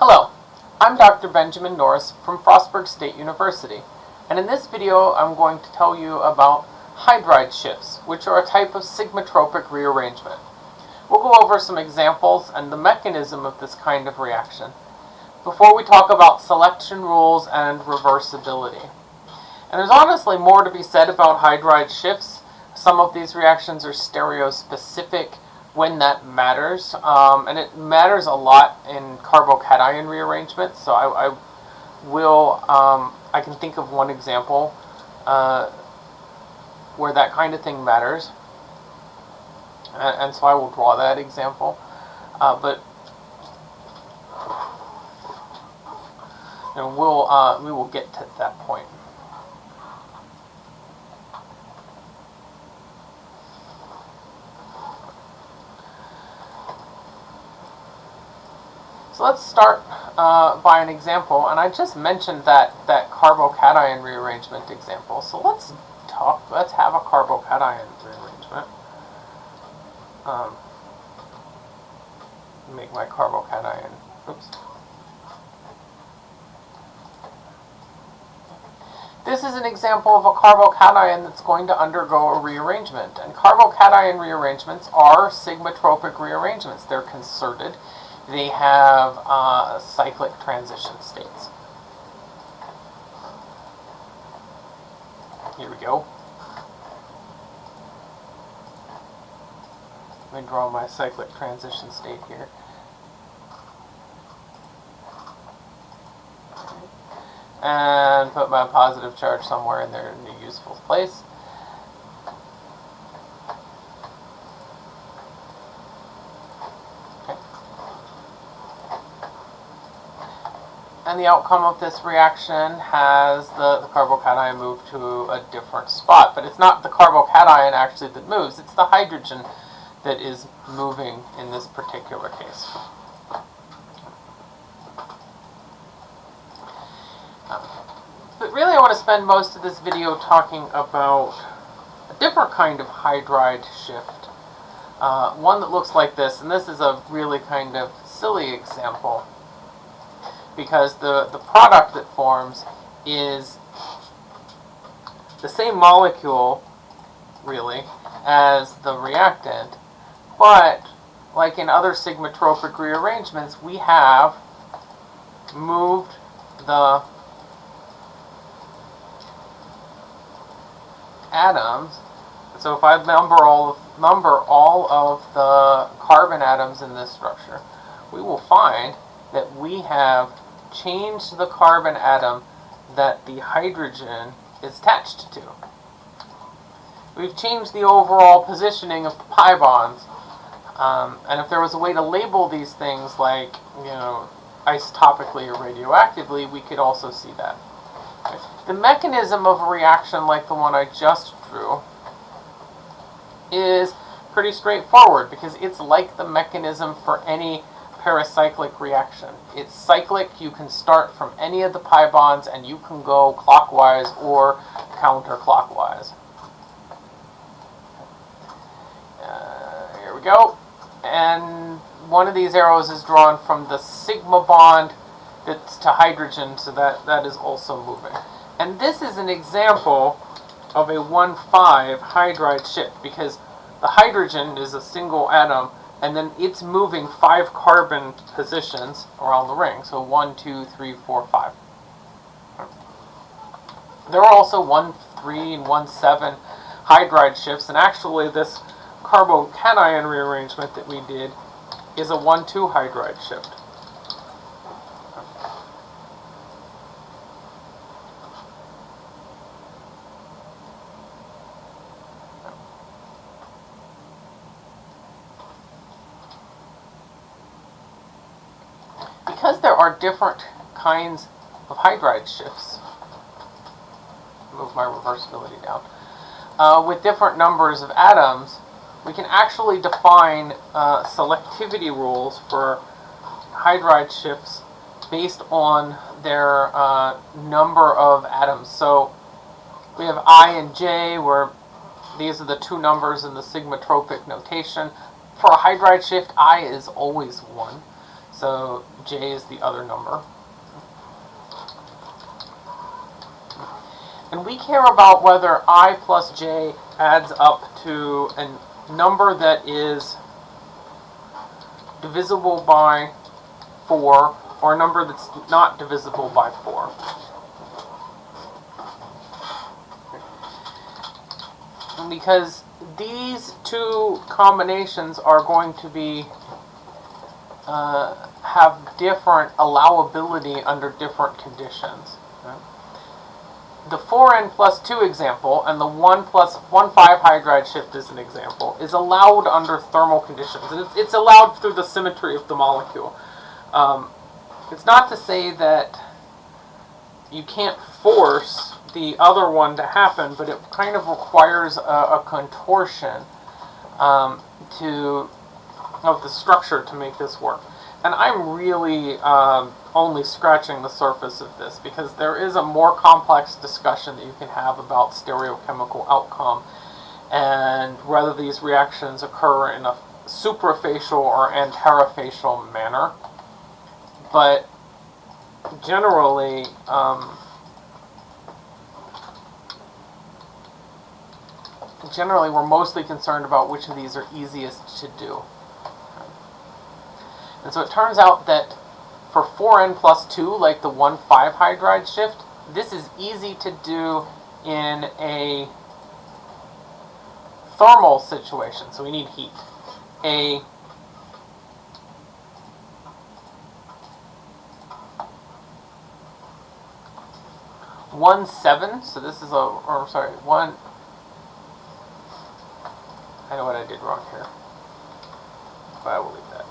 Hello, I'm Dr. Benjamin Norris from Frostburg State University, and in this video I'm going to tell you about hydride shifts, which are a type of sigmatropic rearrangement. We'll go over some examples and the mechanism of this kind of reaction before we talk about selection rules and reversibility. And there's honestly more to be said about hydride shifts. Some of these reactions are stereospecific when that matters, um, and it matters a lot in carbocation rearrangement. So I, I will, um, I can think of one example uh, where that kind of thing matters, and, and so I will draw that example. Uh, but and we'll uh, we will get to that point. So let's start uh, by an example, and I just mentioned that, that carbocation rearrangement example. So let's talk, let's have a carbocation rearrangement. Um, make my carbocation, oops. This is an example of a carbocation that's going to undergo a rearrangement. And carbocation rearrangements are sigmatropic rearrangements. They're concerted they have uh, cyclic transition states. Here we go. Let me draw my cyclic transition state here. And put my positive charge somewhere in their useful place. The outcome of this reaction has the, the carbocation move to a different spot. But it's not the carbocation actually that moves, it's the hydrogen that is moving in this particular case. Um, but really I want to spend most of this video talking about a different kind of hydride shift. Uh, one that looks like this, and this is a really kind of silly example because the, the product that forms is the same molecule, really, as the reactant, but like in other sigmatropic rearrangements, we have moved the atoms. So if I number all number all of the carbon atoms in this structure, we will find that we have change the carbon atom that the hydrogen is attached to. We've changed the overall positioning of pi bonds. Um, and if there was a way to label these things like, you know, isotopically or radioactively, we could also see that. The mechanism of a reaction like the one I just drew is pretty straightforward because it's like the mechanism for any pericyclic reaction. It's cyclic, you can start from any of the pi bonds and you can go clockwise or counterclockwise. Uh, here we go. And one of these arrows is drawn from the sigma bond that's to hydrogen, so that, that is also moving. And this is an example of a 1,5 hydride shift because the hydrogen is a single atom and then it's moving five carbon positions around the ring. So one, two, three, four, five. There are also one, three, and one, seven hydride shifts, and actually this carbocation rearrangement that we did is a one, two hydride shift. Because there are different kinds of hydride shifts, move my reversibility down, uh, with different numbers of atoms, we can actually define uh, selectivity rules for hydride shifts based on their uh, number of atoms. So we have I and J, where these are the two numbers in the sigmatropic notation. For a hydride shift, I is always 1. So J is the other number. And we care about whether I plus J adds up to a number that is divisible by 4 or a number that's not divisible by 4. Because these two combinations are going to be uh, have different allowability under different conditions. The 4n plus 2 example and the 1 plus 1 5 hydride shift as an example is allowed under thermal conditions. And it's, it's allowed through the symmetry of the molecule. Um, it's not to say that you can't force the other one to happen, but it kind of requires a, a contortion um, to of the structure to make this work. And I'm really um, only scratching the surface of this because there is a more complex discussion that you can have about stereochemical outcome and whether these reactions occur in a suprafacial or antarafacial manner. But generally, um, generally we're mostly concerned about which of these are easiest to do. And so it turns out that for 4n plus 2, like the 1,5 hydride shift, this is easy to do in a thermal situation, so we need heat. A one seven, so this is a, or sorry, one, I know what I did wrong here, but I will leave that.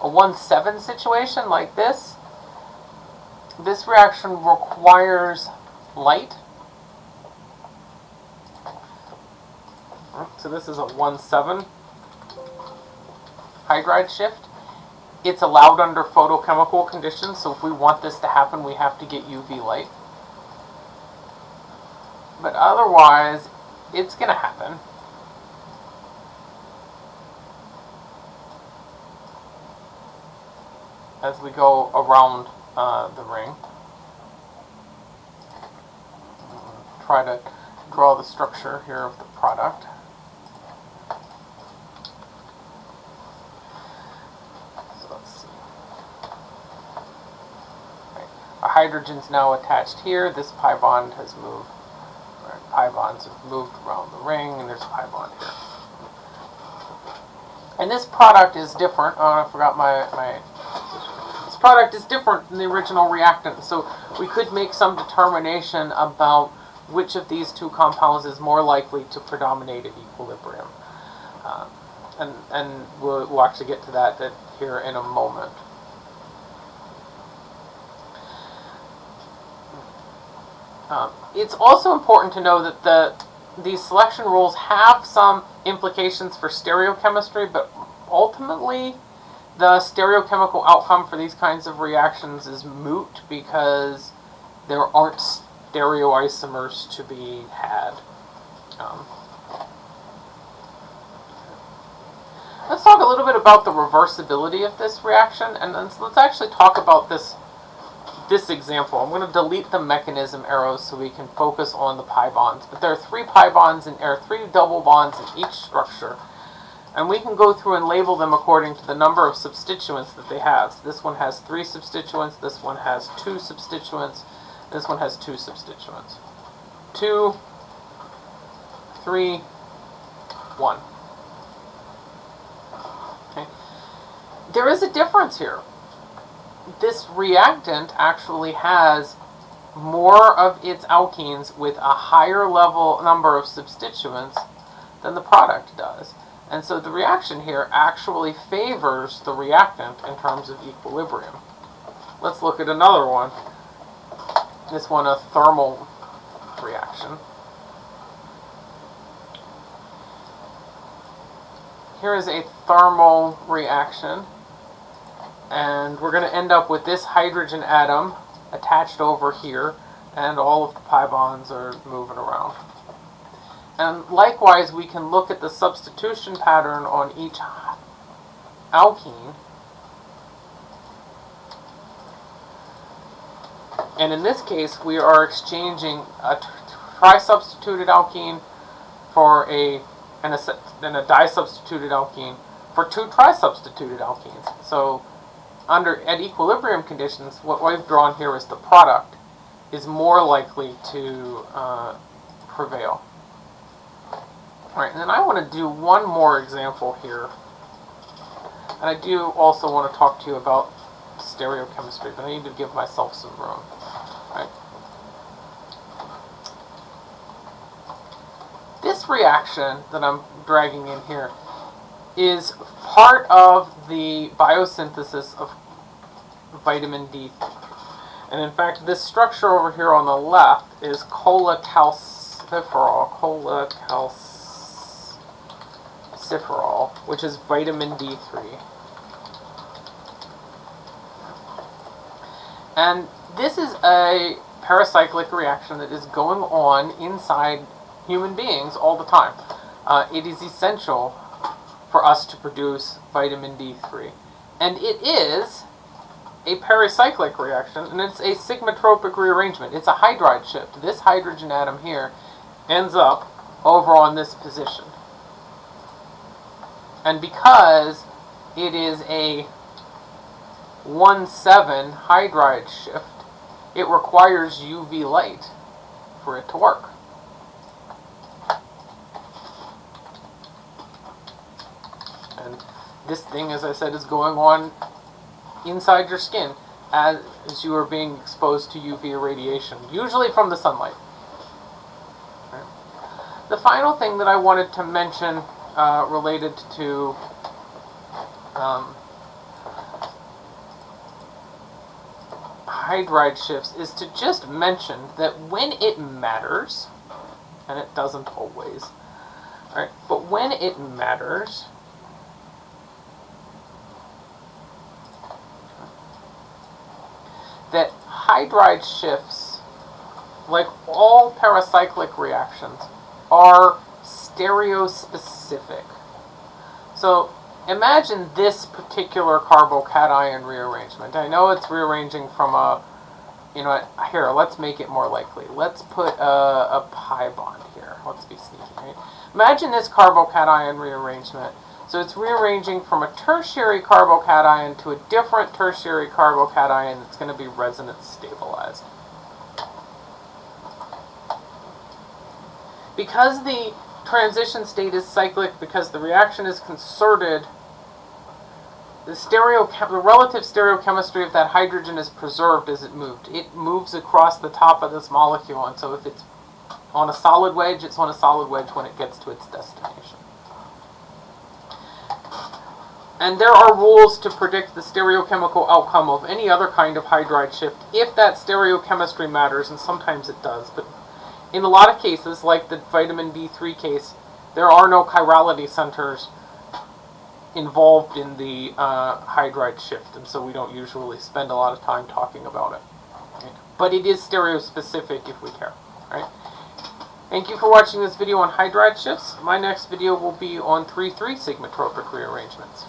A 1-7 situation like this, this reaction requires light. So this is a 1-7 hydride shift. It's allowed under photochemical conditions, so if we want this to happen, we have to get UV light. But otherwise, it's going to happen. As we go around uh, the ring. Try to draw the structure here of the product. So let's see. Right. Hydrogen's now attached here. This pi bond has moved pi bonds have moved around the ring, and there's a pi bond here. And this product is different. Oh, I forgot my, my... Product is different than the original reactant, so we could make some determination about which of these two compounds is more likely to predominate at equilibrium. Uh, and and we'll, we'll actually get to that, that here in a moment. Um, it's also important to know that the these selection rules have some implications for stereochemistry, but ultimately the stereochemical outcome for these kinds of reactions is moot because there aren't stereoisomers to be had. Um, let's talk a little bit about the reversibility of this reaction, and let's, let's actually talk about this this example, I'm going to delete the mechanism arrows so we can focus on the pi bonds. But there are three pi bonds, and there are three double bonds in each structure. And we can go through and label them according to the number of substituents that they have. So this one has three substituents, this one has two substituents, this one has two substituents. Two, three, one. Okay. There is a difference here this reactant actually has more of its alkenes with a higher level number of substituents than the product does. And so the reaction here actually favors the reactant in terms of equilibrium. Let's look at another one. This one, a thermal reaction. Here is a thermal reaction and we're going to end up with this hydrogen atom attached over here and all of the pi bonds are moving around. And likewise, we can look at the substitution pattern on each alkene. And in this case, we are exchanging a tri-substituted alkene for a and a, and a di-substituted alkene for two tri-substituted alkenes. So under at equilibrium conditions, what we've drawn here is the product is more likely to uh, prevail. All right, and then I want to do one more example here. And I do also want to talk to you about stereochemistry, but I need to give myself some room. Right. This reaction that I'm dragging in here is part of the biosynthesis of vitamin D. And in fact, this structure over here on the left is cholecalciferol, cholecalciferol, which is vitamin D3. And this is a pericyclic reaction that is going on inside human beings all the time. Uh, it is essential for us to produce vitamin D3. And it is a pericyclic reaction, and it's a sigmatropic rearrangement. It's a hydride shift. This hydrogen atom here ends up over on this position. And because it is a 1,7 hydride shift, it requires UV light for it to work. And this thing, as I said, is going on inside your skin as, you are being exposed to UV radiation, usually from the sunlight. The final thing that I wanted to mention uh, related to um, hydride shifts is to just mention that when it matters, and it doesn't always, right, but when it matters, that hydride shifts, like all pericyclic reactions, are stereospecific. So imagine this particular carbocation rearrangement. I know it's rearranging from a, you know, what, here, let's make it more likely. Let's put a, a pi bond here. Let's be sneaky, right? Imagine this carbocation rearrangement so it's rearranging from a tertiary carbocation to a different tertiary carbocation that's going to be resonance stabilized. Because the transition state is cyclic, because the reaction is concerted, the, stereo, the relative stereochemistry of that hydrogen is preserved as it moved. It moves across the top of this molecule, and so if it's on a solid wedge, it's on a solid wedge when it gets to its destination. And there are rules to predict the stereochemical outcome of any other kind of hydride shift if that stereochemistry matters, and sometimes it does. But in a lot of cases, like the vitamin D3 case, there are no chirality centers involved in the uh, hydride shift, and so we don't usually spend a lot of time talking about it. Right? But it is stereospecific if we care. Right? Thank you for watching this video on hydride shifts. My next video will be on 3,3 sigmatropic rearrangements.